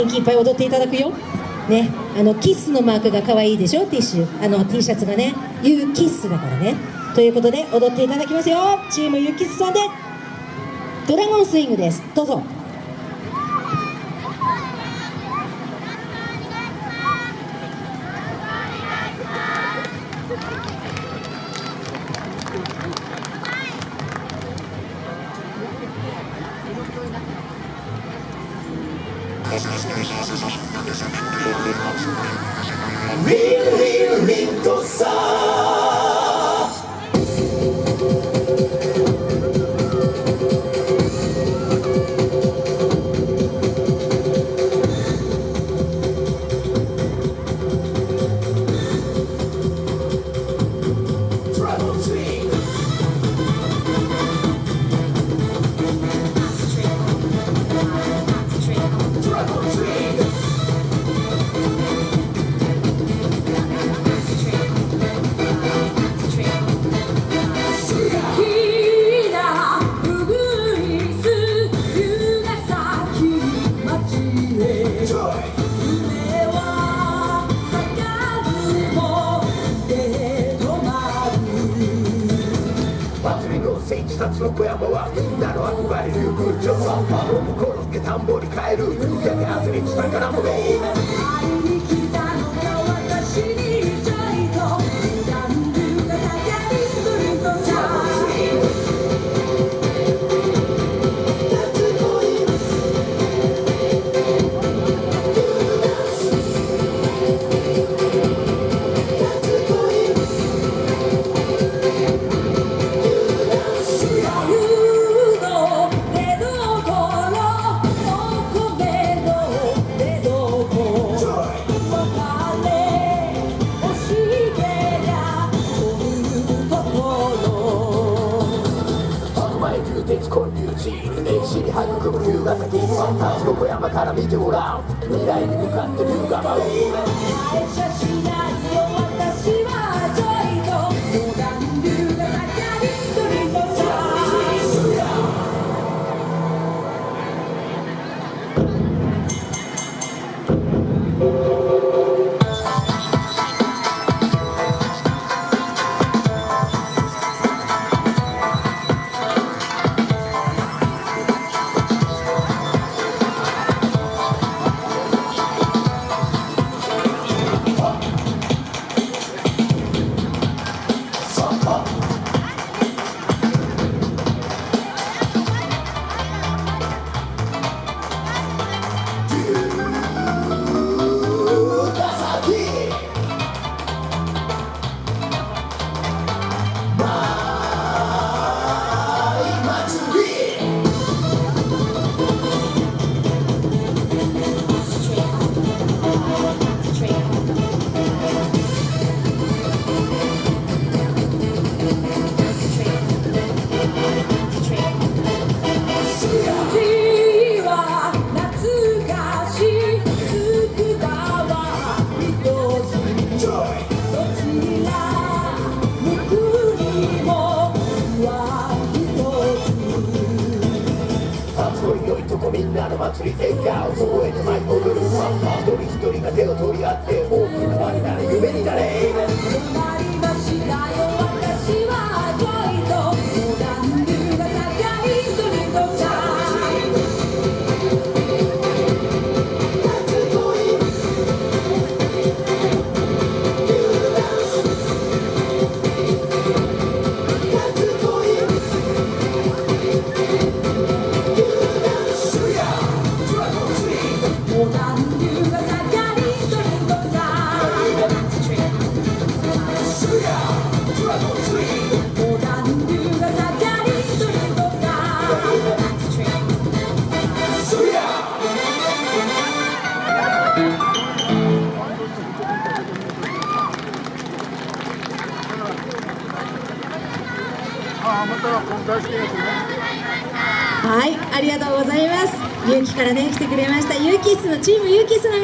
元気いっぱい踊っていただくよ。ね。あのキスのマークが可愛いでしょ？ティッシュ。あの T シャツがね。ユーキッスだからね。ということで踊っていただきますよ。チームユーキッスさんでドラゴンスイングです。どうぞ。Real の戦士たちの小山はみんなの憧れる空調ロムコロッケ田んぼに帰る夕焼けアスリート宝物会い地歴史に育む龍ヶ崎横山から見てごらん。未来に向かって龍が舞うみんなの祭り笑顔覚えて舞い踊る一人一人が手を取り合って大きな輪になれ夢になれ。つなりましたよ私は恋とモダン流が盛りするのさモはいありがとうございます。ゆうきからね来てくれました。ユーキッスのチームユーキッスの皆